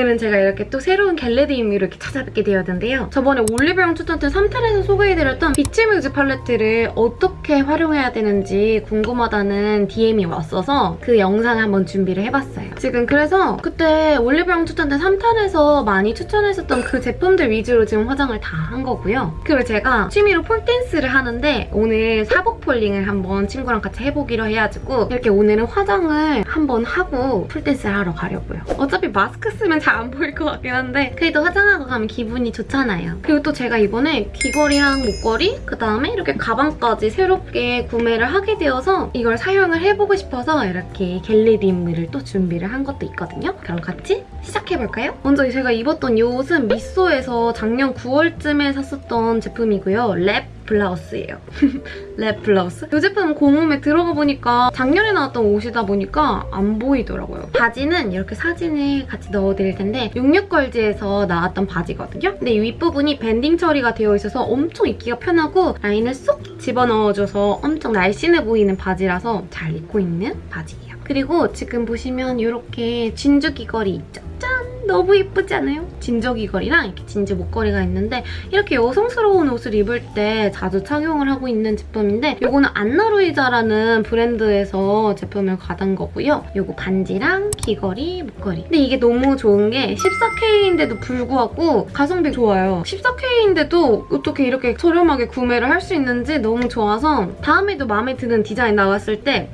오늘은 제가 이렇게 또 새로운 겟레디임으로 이렇게 찾아뵙게 되었는데요. 저번에 올리브영 추천템 3탄에서 소개해드렸던 비치 뮤즈 팔레트를 어떻게 활용해야 되는지 궁금하다는 DM이 왔어서 그 영상을 한번 준비를 해봤어요. 지금 그래서 그때 올리브영 추천템 3탄에서 많이 추천했었던 그 제품들 위주로 지금 화장을 다 한 거고요. 그리고 제가 취미로 폴댄스를 하는데 오늘 사복 poling을 한번 친구랑 같이 해보기로 해가지고 이렇게 오늘은 화장을 한번 하고 폴댄스를 하러 가려고요. 어차피 마스크 쓰면 잘안 보일 것 같긴 한데 그래도 화장하고 가면 기분이 좋잖아요. 그리고 또 제가 이번에 귀걸이랑 목걸이 그다음에 이렇게 가방까지 새롭게 구매를 하게 되어서 이걸 사용을 해보고 싶어서 이렇게 겟레디임을 또 준비를 한 것도 있거든요. 그럼 같이 시작해볼까요? 먼저 제가 입었던 이 옷은 미소에서 작년 9월쯤에 샀었던 제품이고요. 랩 블라우스예요. 랩 블라우스? 이 제품 공홈에 들어가 보니까 작년에 나왔던 옷이다 보니까 안 보이더라고요. 바지는 이렇게 사진을 같이 넣어드릴 텐데 66걸즈에서 나왔던 바지거든요. 근데 이 윗부분이 밴딩 처리가 되어 있어서 엄청 입기가 편하고 라인을 쏙 집어넣어줘서 엄청 날씬해 보이는 바지라서 잘 입고 있는 바지예요. 그리고 지금 보시면 이렇게 진주 귀걸이 있죠? 짠! 너무 예쁘지 않아요? 진주 귀걸이랑 이렇게 진주 목걸이가 있는데 이렇게 여성스러운 옷을 입을 때 자주 착용을 하고 있는 제품인데 이거는 안나루이자라는 브랜드에서 제품을 받은 거고요. 이거 반지랑 귀걸이, 목걸이. 근데 이게 너무 좋은 게 14K인데도 불구하고 가성비 좋아요. 14K인데도 어떻게 이렇게 저렴하게 구매를 할 수 있는지 너무 좋아서 다음에도 마음에 드는 디자인 나왔을 때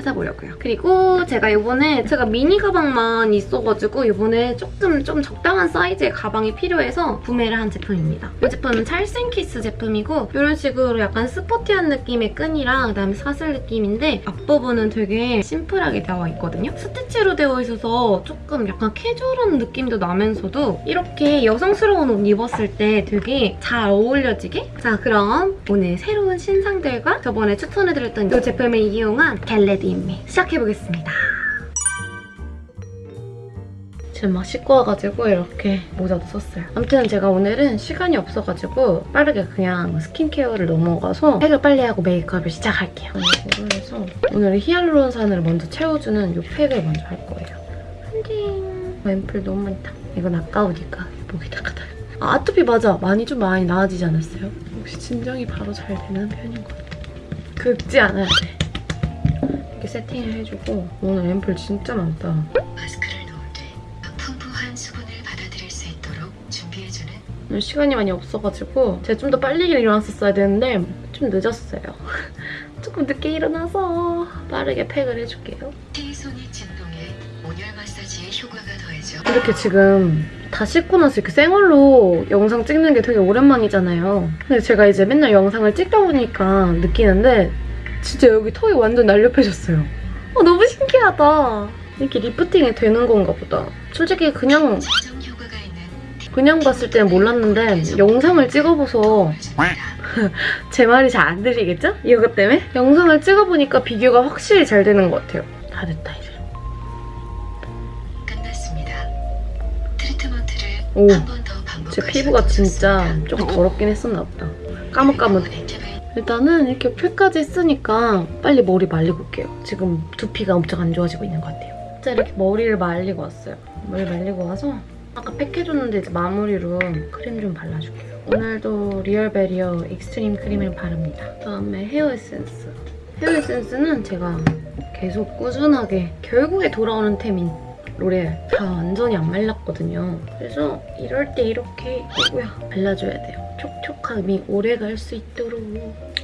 찾아보려고요. 그리고 제가 이번에 제가 미니 가방만 있어가지고 이번에 조금 좀 적당한 사이즈의 가방이 필요해서 구매를 한 제품입니다. 이 제품은 찰생키스 제품이고 이런 식으로 약간 스포티한 느낌의 끈이랑 그다음에 사슬 느낌인데 앞부분은 되게 심플하게 되어 있거든요. 스티치로 되어 있어서 조금 약간 캐주얼한 느낌도 나면서도 이렇게 여성스러운 옷 입었을 때 되게 잘 어울려지게? 자 그럼 오늘 새로운 신상들과 저번에 추천해드렸던 이 제품을 이용한 get ready with me 시작해보겠습니다. 지금 막 씻고 와가지고 이렇게 모자도 썼어요. 아무튼 제가 오늘은 시간이 없어가지고 빠르게 그냥 스킨케어를 넘어가서 팩을 빨리 하고 메이크업을 시작할게요. 이거를 해서 오늘은 히알루론산을 먼저 채워주는 이 팩을 먼저 할 거예요. 한딩 앰플 너무 많다. 이건 아까우니까 목에다가 다. 아, 아토피 맞아. 많이 좀 많이 나아지지 않았어요? 역시 진정이 바로 잘 되는 편인 것 같아. 긁지 않아야 돼. 세팅을 해주고 오늘 앰플 진짜 많다. 마스크를 놓을 때 풍부한 수분을 받아들일 수 있도록 준비해주는 오늘 시간이 많이 없어가지고 제가 좀 더 빨리 일어났었어야 되는데 좀 늦었어요. 조금 늦게 일어나서 빠르게 팩을 해줄게요. T손이 진동에 온열 마사지의 효과가 더해져 이렇게 지금 다 씻고 나서 이렇게 생얼로 영상 찍는 게 되게 오랜만이잖아요. 근데 제가 이제 맨날 영상을 찍다 보니까 느끼는데 진짜 여기 턱이 완전 날렵해졌어요. 어, 너무 신기하다. 이렇게 리프팅이 되는 건가 보다. 솔직히 그냥 그냥 봤을 때는 몰랐는데 영상을 찍어봐서 제 말이 잘 안 들리겠죠? 이것 때문에? 영상을 찍어보니까 비교가 확실히 잘 되는 것 같아요. 다 됐다 이제. 끝났습니다. 트리트먼트를 오, 한번더 반복해서 제 피부가 진짜 조금 더럽긴 했었나 보다. 까뭇까뭇해. 일단은 이렇게 팩까지 쓰니까 빨리 머리 말리고 올게요. 지금 두피가 엄청 안 좋아지고 있는 것 같아요. 진짜 이렇게 머리를 말리고 왔어요. 머리 말리고 와서 아까 팩 해줬는데 이제 마무리로 크림 좀 발라줄게요. 오늘도 리얼 베리어 익스트림 크림을 바릅니다. 그다음에 헤어 에센스. 헤어 에센스는 제가 계속 꾸준하게 결국에 돌아오는 템인 로레알. 다 완전히 안 말랐거든요. 그래서 이럴 때 이렇게 이거야 발라줘야 돼요. 촉촉함이 오래 갈 수 있도록.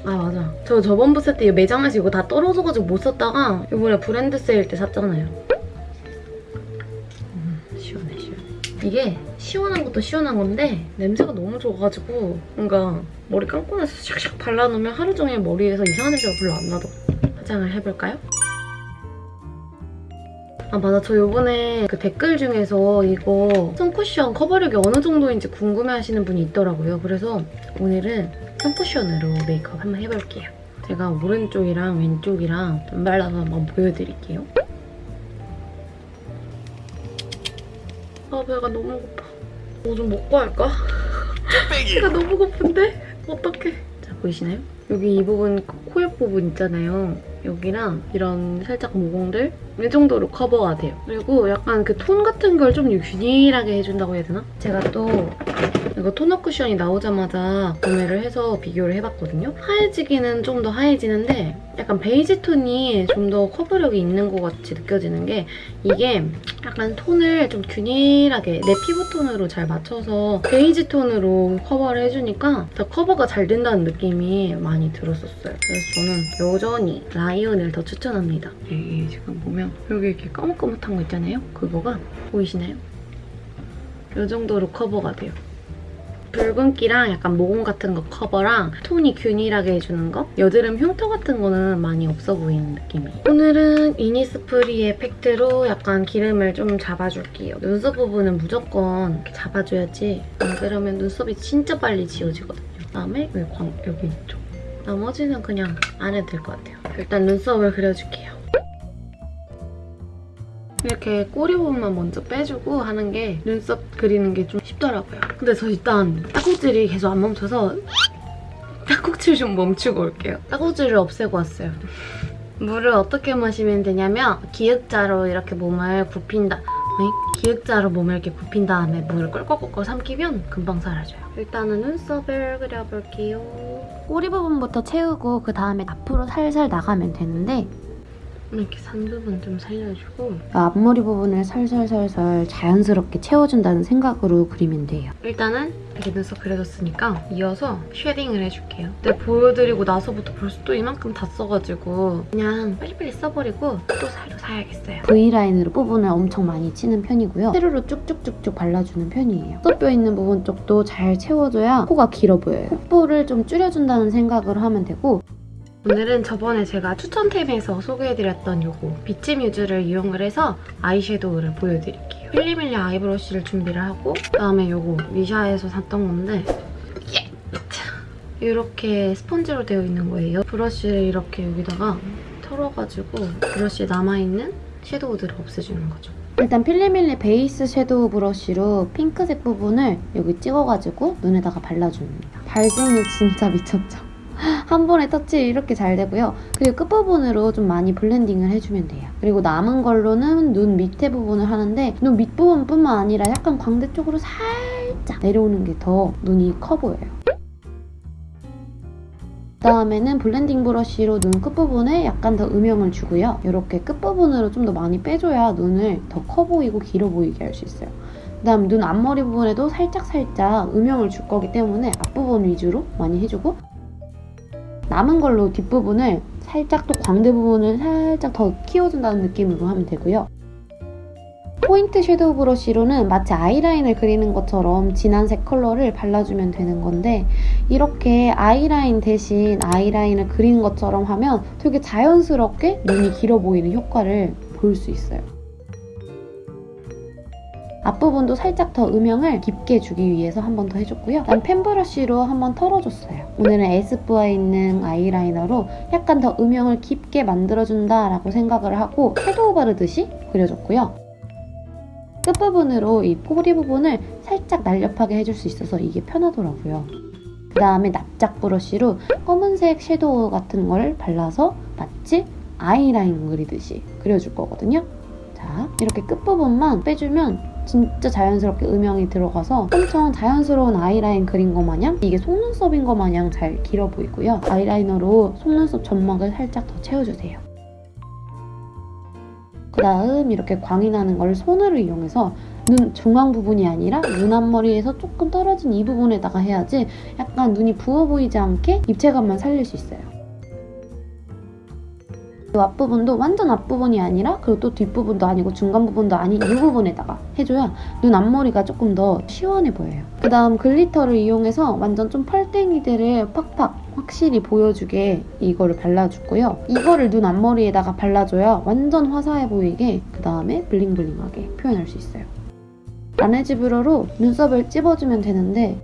아 맞아. 저 저번 부스 때 매장에서 이거 다 떨어져가지고 못 썼다가 이번에 브랜드 세일 때 샀잖아요. 음, 시원해 시원해. 이게 시원한 것도 시원한 건데 냄새가 너무 좋아가지고 뭔가 머리 감고 나서 샥샥 발라놓으면 하루 종일 머리에서 이상한 냄새가 별로 안 나더라고요. 화장을 해볼까요? 아 맞아 저 요번에 그 댓글 중에서 이거 선쿠션 커버력이 어느 정도인지 궁금해하시는 분이 있더라고요. 그래서 오늘은 선쿠션으로 메이크업 한번 해볼게요. 제가 오른쪽이랑 왼쪽이랑 좀 발라서 한번 보여드릴게요. 아 배가 너무 고파. 뭐 좀 먹고 할까? 배가 너무 고픈데? 어떡해. 자 보이시나요? 여기 이 부분 코옆 부분 있잖아요. 여기랑 이런 살짝 모공들 이 정도로 커버가 돼요. 그리고 약간 그 톤 같은 걸 좀 균일하게 해준다고 해야 되나? 제가 또 이거 토너 쿠션이 나오자마자 구매를 해서 비교를 해봤거든요. 하얘지기는 좀 더 하얘지는데 약간 베이지 톤이 좀 더 커버력이 있는 것 같이 느껴지는 게 이게 약간 톤을 좀 균일하게 내 피부 톤으로 잘 맞춰서 베이지 톤으로 커버를 해주니까 더 커버가 잘 된다는 느낌이 많이 들었었어요. 그래서 저는 여전히 라이온을 더 추천합니다. 여기 지금 보면 여기 이렇게 까뭇까뭇한 거 있잖아요. 그거가 보이시나요? 이 정도로 커버가 돼요. 붉은기랑 약간 모공 같은 거 커버랑 톤이 균일하게 해주는 거 여드름 흉터 같은 거는 많이 없어 보이는 느낌이에요. 오늘은 이니스프리 팩트로 약간 기름을 좀 잡아줄게요. 눈썹 부분은 무조건 잡아줘야지 안 그러면 눈썹이 진짜 빨리 지워지거든요. 그다음에 여기, 광, 여기 이쪽 나머지는 그냥 안 해도 될 것 같아요. 일단 눈썹을 그려줄게요. 이렇게 꼬리 부분만 먼저 빼주고 하는 게 눈썹 그리는 게 좀 쉽더라고요. 근데 저 일단 딱꼭질이 계속 안 멈춰서 딱꼭질 좀 멈추고 올게요. 딱꼭질을 없애고 왔어요. 물을 어떻게 마시면 되냐면 기역자로 이렇게 몸을 굽힌다. 어이? 기역자로 몸을 이렇게 굽힌 다음에 물을 꿀꺽꿀꺽 삼키면 금방 사라져요. 일단은 눈썹을 그려볼게요. 꼬리 부분부터 채우고 그 다음에 앞으로 살살 나가면 되는데 이렇게 산 부분 좀 살려주고 앞머리 부분을 살살살살 자연스럽게 채워준다는 생각으로 그리면 돼요. 일단은 이렇게 눈썹 그려줬으니까 이어서 shading을 해줄게요. 근데 보여드리고 나서부터 벌써 또 이만큼 다 써가지고 그냥 빨리빨리 써버리고 또 새로 사야겠어요. V라인으로 부분을 엄청 많이 치는 편이고요. 세로로 쭉쭉쭉쭉 발라주는 편이에요. 콧뼈 있는 부분 쪽도 잘 채워줘야 코가 길어 보여요. 콧볼을 좀 줄여준다는 생각을 하면 되고 오늘은 저번에 제가 추천템에서 소개해드렸던 요거 비치 뮤즈를 이용을 해서 아이섀도우를 보여드릴게요. 필리밀리 아이브러쉬를 준비를 하고 그다음에 요거 미샤에서 샀던 건데 예! 이렇게 스펀지로 되어 있는 거예요. 브러쉬를 이렇게 여기다가 털어가지고 브러쉬에 남아있는 섀도우들을 없애주는 거죠. 일단 필리밀리 베이스 섀도우 브러쉬로 핑크색 부분을 여기 찍어가지고 눈에다가 발라줍니다. 발색이 진짜 미쳤죠? 한 번에 터치 이렇게 잘 되고요. 그리고 끝부분으로 좀 많이 blending을 해주면 돼요. 그리고 남은 걸로는 눈 밑에 부분을 하는데 눈 밑부분뿐만 아니라 약간 광대 쪽으로 살짝 내려오는 게 더 눈이 커 보여요. 그다음에는 blending 브러쉬로 눈 끝부분에 약간 더 음영을 주고요. 이렇게 끝부분으로 좀 더 많이 빼줘야 눈을 더 커 보이고 길어 보이게 할 수 있어요. 그다음 눈 앞머리 부분에도 살짝살짝 음영을 줄 거기 때문에 앞부분 위주로 많이 해주고 남은 걸로 뒷부분을 살짝 또 광대 부분을 살짝 더 키워준다는 느낌으로 하면 되고요. 포인트 섀도우 브러쉬로는 마치 아이라인을 그리는 것처럼 진한 색 컬러를 발라주면 되는 건데 이렇게 아이라인 대신 아이라인을 그리는 것처럼 하면 되게 자연스럽게 눈이 길어 보이는 효과를 볼 수 있어요. 앞부분도 살짝 더 음영을 깊게 주기 위해서 한 번 더 해줬고요. 난 fan브러쉬로 한 번 털어줬어요. 오늘은 에스쁘아에 있는 아이라이너로 약간 더 음영을 깊게 만들어준다라고 생각을 하고 섀도우 바르듯이 그려줬고요. 끝부분으로 이 포리 부분을 살짝 날렵하게 해줄 수 있어서 이게 편하더라고요. 그 다음에 납작 브러쉬로 검은색 섀도우 같은 걸 발라서 마치 아이라인 그리듯이 그려줄 거거든요. 자, 이렇게 끝부분만 빼주면 진짜 자연스럽게 음영이 들어가서 엄청 자연스러운 아이라인 그린 것 마냥 이게 속눈썹인 것 마냥 잘 길어 보이고요. 아이라이너로 속눈썹 점막을 살짝 더 채워주세요. 그 다음 이렇게 광이 나는 걸 손으로 이용해서 눈 중앙 부분이 아니라 눈 앞머리에서 조금 떨어진 이 부분에다가 해야지 약간 눈이 부어 보이지 않게 입체감만 살릴 수 있어요. 이 앞부분도 완전 앞부분이 아니라 그리고 또 뒷부분도 아니고 중간 부분도 아닌 이 부분에다가 해줘야 눈 앞머리가 조금 더 시원해 보여요. 그 다음 glitter를 이용해서 완전 좀 펄땡이들을 팍팍 확실히 보여주게 이거를 발라주고요. 이거를 눈 앞머리에다가 발라줘야 완전 화사해 보이게 그 다음에 bling bling하게 표현할 수 있어요. 라네즈 뷰러로 눈썹을 찝어주면 되는데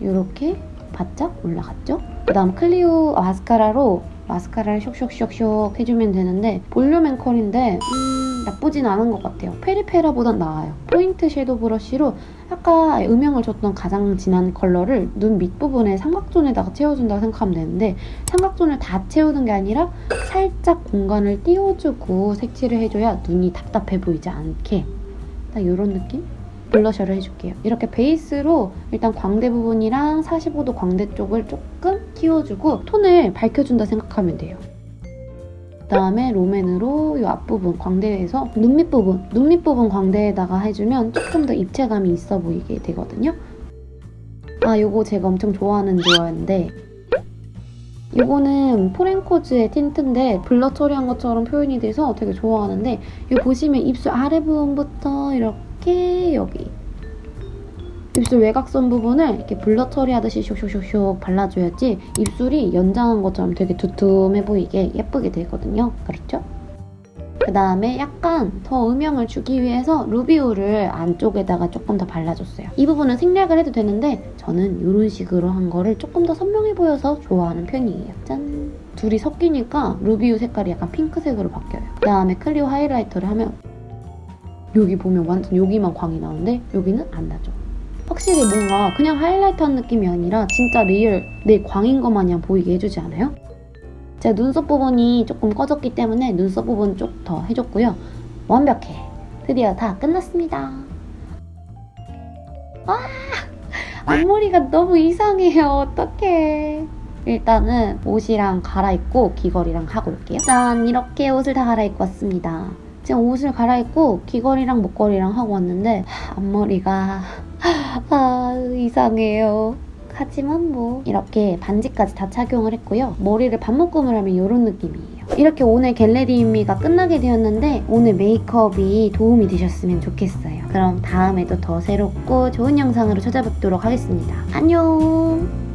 이렇게 바짝 올라갔죠? 그 다음 클리오 마스카라로 마스카라를 쇽쇽쇽쇽 해주면 되는데 볼륨 and curl인데 음, 나쁘진 않은 것 같아요. 페리페라보단 나아요. 포인트 섀도우 브러쉬로 아까 음영을 줬던 가장 진한 컬러를 눈 밑부분에 삼각존에다가 채워준다고 생각하면 되는데 삼각존을 다 채우는 게 아니라 살짝 공간을 띄워주고 색칠을 해줘야 눈이 답답해 보이지 않게 딱 이런 느낌? 블러셔를 해줄게요. 이렇게 베이스로 일단 광대 부분이랑 45도 광대 쪽을 조금 띄워주고 톤을 밝혀준다 생각하면 돼요. 그다음에 롬앤으로 이 앞부분 광대에서 눈 밑 부분, 눈 밑 부분 광대에다가 해주면 조금 더 입체감이 있어 보이게 되거든요. 아, 요거 제가 엄청 좋아하는 듀어인데 이거는 포렌코즈의 틴트인데 블러 처리한 것처럼 표현이 돼서 되게 좋아하는데 이 보시면 입술 아래 부분부터 이렇게 여기 입술 외곽선 부분을 이렇게 블러 처리하듯이 슉슉슉슉 발라줘야지 입술이 연장한 것처럼 되게 두툼해 보이게 예쁘게 되거든요. 그렇죠? 그 다음에 약간 더 음영을 주기 위해서 루비우를 안쪽에다가 조금 더 발라줬어요. 이 부분은 생략을 해도 되는데 저는 이런 식으로 한 거를 조금 더 선명해 보여서 좋아하는 편이에요. 짠! 둘이 섞이니까 루비우 색깔이 약간 핑크색으로 바뀌어요. 그 다음에 클리오 하이라이터를 하면 여기 보면 완전 여기만 광이 나오는데 여기는 안 나죠. 확실히 뭔가 그냥 하이라이트 한 느낌이 아니라 진짜 real 내 광인 것 마냥 보이게 해주지 않아요? 제가 눈썹 부분이 조금 꺼졌기 때문에 눈썹 부분 좀더 해줬고요. 완벽해. 드디어 다 끝났습니다. 아! 앞머리가 너무 이상해요. 어떡해. 일단은 옷이랑 갈아입고 귀걸이랑 하고 올게요. 짠! 이렇게 옷을 다 갈아입고 왔습니다. 지금 옷을 갈아입고 귀걸이랑 목걸이랑 하고 왔는데 하, 앞머리가 아 이상해요. 하지만 뭐 이렇게 반지까지 다 착용을 했고요. 머리를 반묶음을 하면 이런 느낌이에요. 이렇게 오늘 겟레디미가 끝나게 되었는데 오늘 메이크업이 도움이 되셨으면 좋겠어요. 그럼 다음에도 더 새롭고 좋은 영상으로 찾아뵙도록 하겠습니다. 안녕!